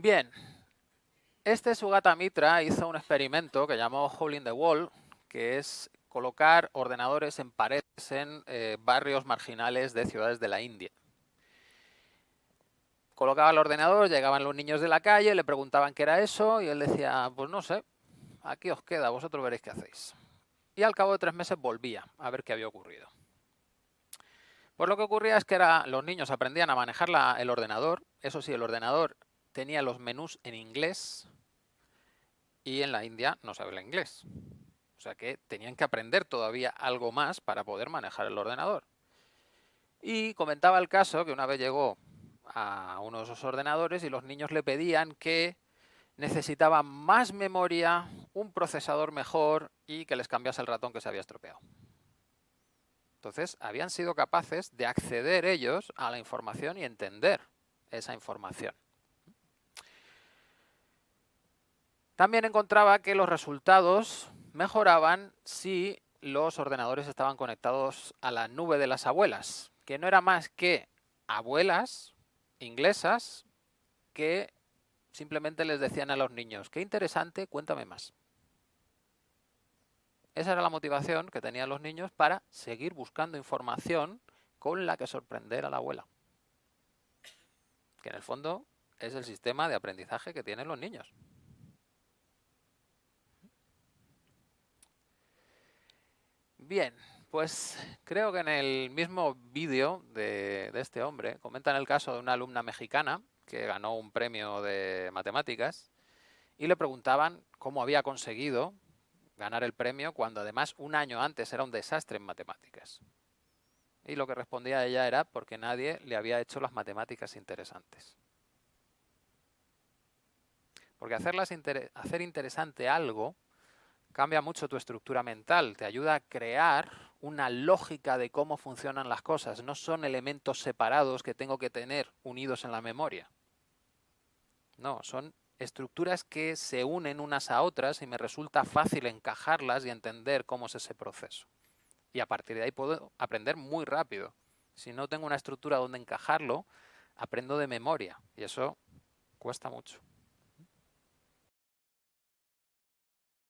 Bien, este Sugata Mitra hizo un experimento que llamó Hole in the Wall, que es colocar ordenadores en paredes en eh, barrios marginales de ciudades de la India. Colocaba el ordenador, llegaban los niños de la calle, le preguntaban qué era eso y él decía, pues no sé, aquí os queda, vosotros veréis qué hacéis. Y al cabo de tres meses volvía a ver qué había ocurrido. Pues lo que ocurría es que los niños aprendían a manejar el ordenador, eso sí, el ordenador tenía los menús en inglés y en la India no se habla inglés. O sea que tenían que aprender todavía algo más para poder manejar el ordenador. Y comentaba el caso que una vez llegó a uno de esos ordenadores y los niños le pedían que necesitaban más memoria, un procesador mejor y que les cambiase el ratón que se había estropeado. Entonces, habían sido capaces de acceder ellos a la información y entender esa información. También encontraba que los resultados mejoraban si los ordenadores estaban conectados a la nube de las abuelas, que no era más que abuelas inglesas que simplemente les decían a los niños, qué interesante, cuéntame más. Esa era la motivación que tenían los niños para seguir buscando información con la que sorprender a la abuela. Que en el fondo es el sistema de aprendizaje que tienen los niños. Bien, pues creo que en el mismo vídeo de, este hombre comentan el caso de una alumna mexicana que ganó un premio de matemáticas y le preguntaban cómo había conseguido ganar el premio cuando además un año antes era un desastre en matemáticas. Y lo que respondía ella era porque nadie le había hecho las matemáticas interesantes. Porque hacerlas hacer interesante algo cambia mucho tu estructura mental, te ayuda a crear una lógica de cómo funcionan las cosas. No son elementos separados que tengo que tener unidos en la memoria. No, son estructuras que se unen unas a otras y me resulta fácil encajarlas y entender cómo es ese proceso. Y a partir de ahí puedo aprender muy rápido. Si no tengo una estructura donde encajarlo, aprendo de memoria y eso cuesta mucho.